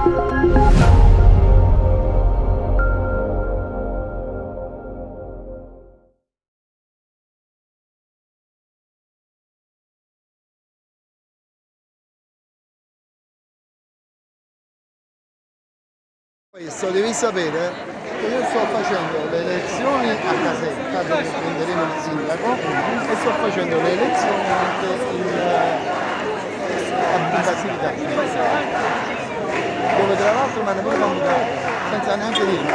Questo devi sapere che io sto facendo le elezioni a casetta dove prenderemo il sindaco e sto facendo le elezioni anche in, eh, a Basilicata dove tra l'altro mi hanno pure senza neanche dirmi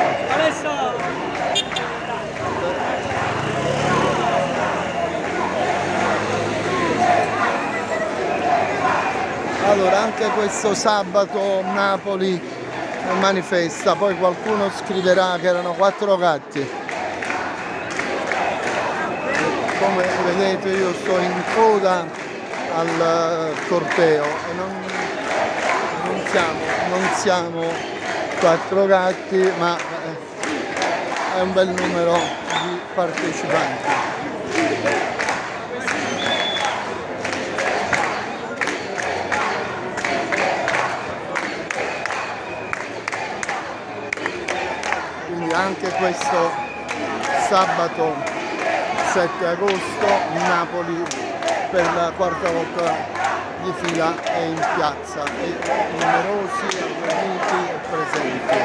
allora anche questo sabato Napoli manifesta, poi qualcuno scriverà che erano quattro gatti. Come vedete io sto in coda al corteo e non, siamo, non siamo quattro gatti ma è un bel numero di partecipanti. anche questo sabato 7 agosto Napoli per la quarta volta di fila è in piazza e numerosi avvenuti e presenti.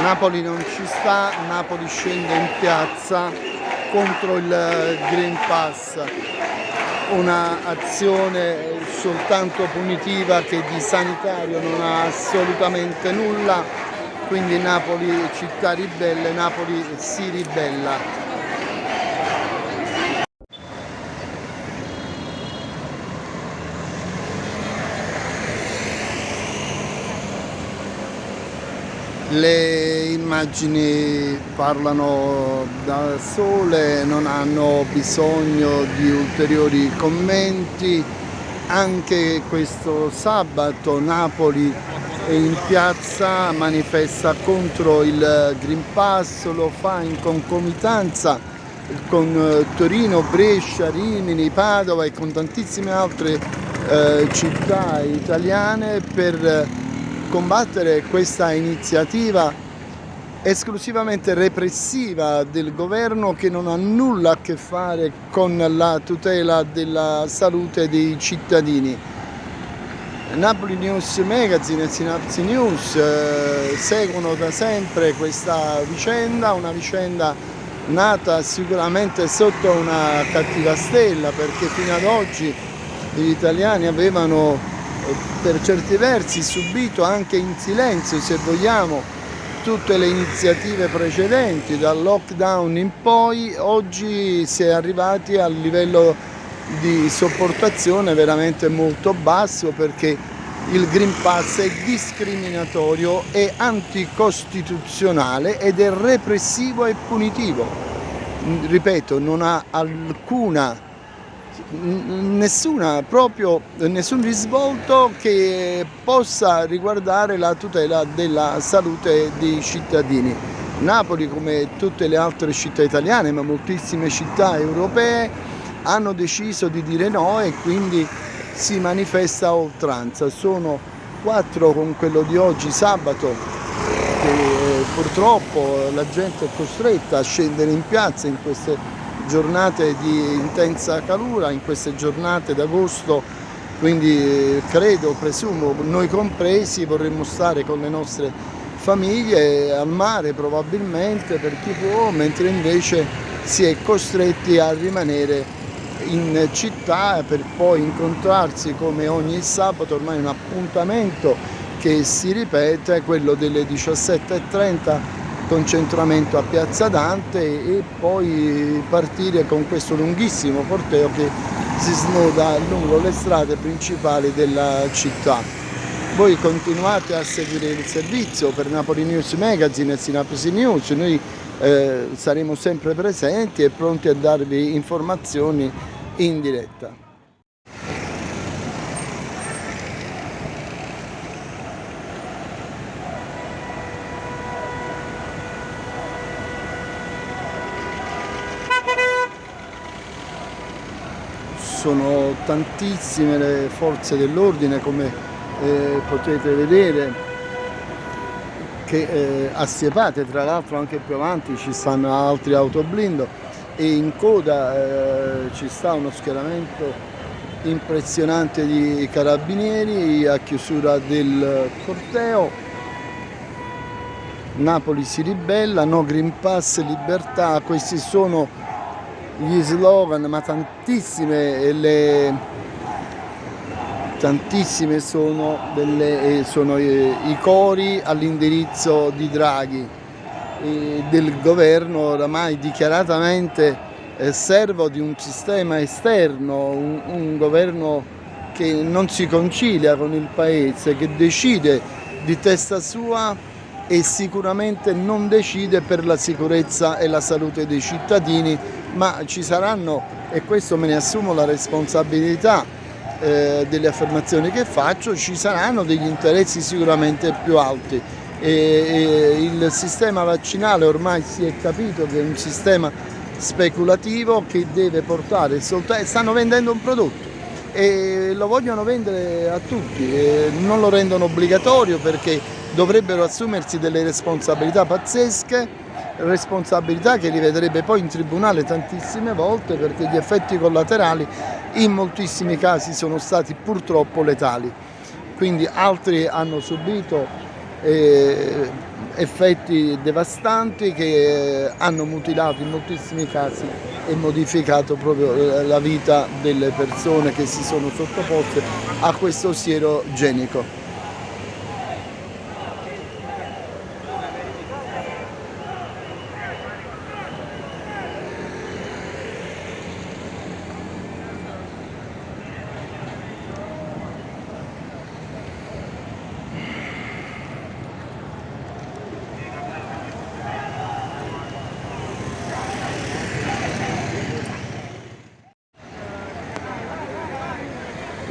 Napoli non ci sta, Napoli scende in piazza contro il Green Pass, un'azione soltanto punitiva che di sanitario non ha assolutamente nulla, quindi Napoli città ribelle, Napoli si ribella. Le immagini parlano da sole, non hanno bisogno di ulteriori commenti. Anche questo sabato Napoli in piazza, manifesta contro il Green Pass, lo fa in concomitanza con eh, Torino, Brescia, Rimini, Padova e con tantissime altre eh, città italiane per combattere questa iniziativa esclusivamente repressiva del governo che non ha nulla a che fare con la tutela della salute dei cittadini. Napoli News Magazine e Synapsi News eh, seguono da sempre questa vicenda, una vicenda nata sicuramente sotto una cattiva stella perché fino ad oggi gli italiani avevano per certi versi subito anche in silenzio se vogliamo tutte le iniziative precedenti dal lockdown in poi oggi si è arrivati al livello di sopportazione veramente molto basso perché il Green Pass è discriminatorio, è anticostituzionale ed è repressivo e punitivo. Ripeto, non ha alcuna nessuna, proprio, nessun risvolto che possa riguardare la tutela della salute dei cittadini. Napoli, come tutte le altre città italiane, ma moltissime città europee, hanno deciso di dire no e quindi si manifesta a oltranza. Sono quattro con quello di oggi, sabato, che eh, purtroppo la gente è costretta a scendere in piazza in queste giornate di intensa calura, in queste giornate d'agosto, quindi eh, credo, presumo, noi compresi vorremmo stare con le nostre famiglie al mare probabilmente per chi può, mentre invece si è costretti a rimanere in città per poi incontrarsi come ogni sabato, ormai un appuntamento che si ripete, quello delle 17.30 concentramento a Piazza Dante e poi partire con questo lunghissimo corteo che si snoda lungo le strade principali della città. Voi continuate a seguire il servizio per Napoli News Magazine e Sinapsi News, noi eh, saremo sempre presenti e pronti a darvi informazioni in diretta. Sono tantissime le forze dell'ordine come eh, potete vedere che eh, assiepate tra l'altro anche più avanti ci stanno altri autoblindo e in coda eh, ci sta uno schieramento impressionante di carabinieri a chiusura del corteo. Napoli si ribella, no Green Pass, libertà, questi sono gli slogan ma tantissime le tantissime sono, delle, sono eh, i cori all'indirizzo di Draghi del governo oramai dichiaratamente eh, servo di un sistema esterno, un, un governo che non si concilia con il paese, che decide di testa sua e sicuramente non decide per la sicurezza e la salute dei cittadini, ma ci saranno, e questo me ne assumo la responsabilità eh, delle affermazioni che faccio, ci saranno degli interessi sicuramente più alti. E, e il sistema vaccinale ormai si è capito che è un sistema speculativo che deve portare soltanto, stanno vendendo un prodotto e lo vogliono vendere a tutti, non lo rendono obbligatorio perché dovrebbero assumersi delle responsabilità pazzesche, responsabilità che li vedrebbe poi in tribunale tantissime volte perché gli effetti collaterali in moltissimi casi sono stati purtroppo letali. Quindi altri hanno subito eh, effetti devastanti che hanno mutilato in moltissimi casi e modificato proprio la vita delle persone che si sono sottoposte a questo siero genico.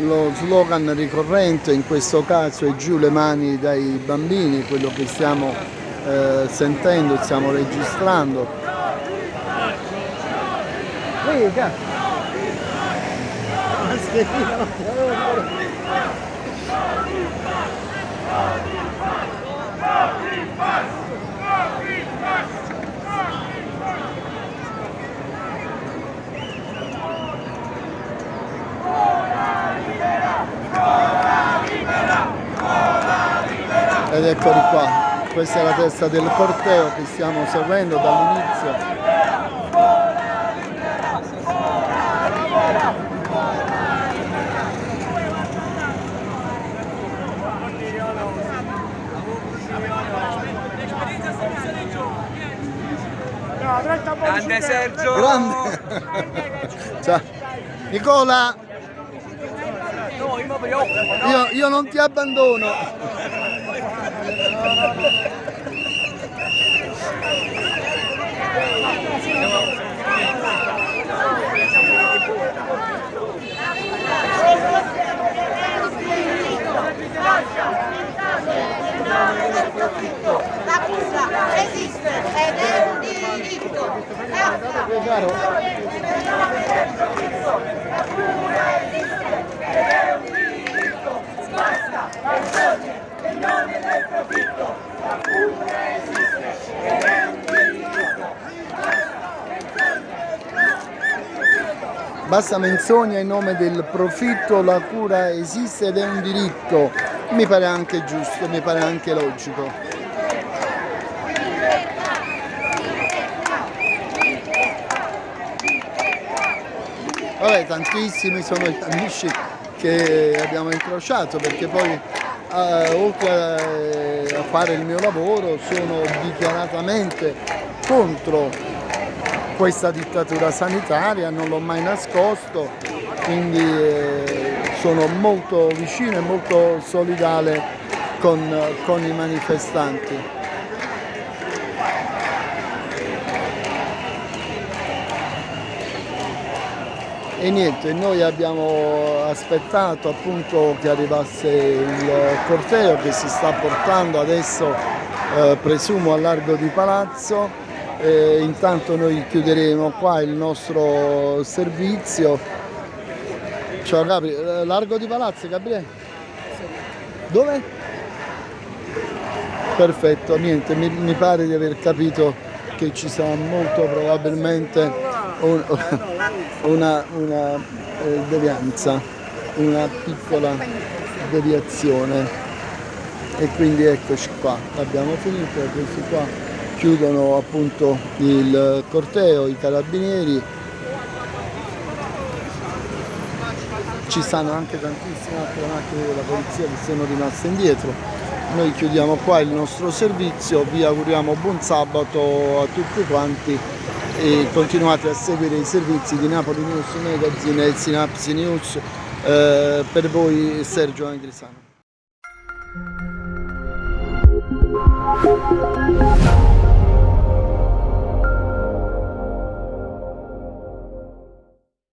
Lo slogan ricorrente in questo caso è giù le mani dai bambini, quello che stiamo eh, sentendo, stiamo registrando. Riga! Ed eccoli qua questa è la testa del corteo che stiamo seguendo dall'inizio Grande Sergio! Grande! Ciao! Nicola! Io, io non ti abbandono! La culla esiste ed è un diritto. La culla esiste ed è un diritto. Basta, vergogna, in nome del profitto. La culla esiste ed è un diritto. Basta menzogna in nome del profitto, la cura esiste ed è un diritto. Mi pare anche giusto, mi pare anche logico. Vabbè, tantissimi sono gli amici che abbiamo incrociato perché poi eh, oltre a fare il mio lavoro sono dichiaratamente contro questa dittatura sanitaria, non l'ho mai nascosto, quindi eh, sono molto vicino e molto solidale con, con i manifestanti. E niente, noi abbiamo aspettato appunto che arrivasse il corteo che si sta portando adesso eh, presumo a largo di palazzo e intanto noi chiuderemo qua il nostro servizio. Ciao Capri, eh, largo di Palazzo Gabriele? Dove? Perfetto, niente, mi, mi pare di aver capito che ci sarà molto probabilmente un- una, una eh, devianza, una piccola deviazione. E quindi eccoci qua, abbiamo finito, questi qua chiudono appunto il corteo, i carabinieri. Ci stanno anche tantissime altre macchine della polizia che sono rimaste indietro. Noi chiudiamo qua il nostro servizio, vi auguriamo buon sabato a tutti quanti e continuate a seguire i servizi di Napoli News Magazine e Synapsi News. Eh, per voi Sergio Angrisano.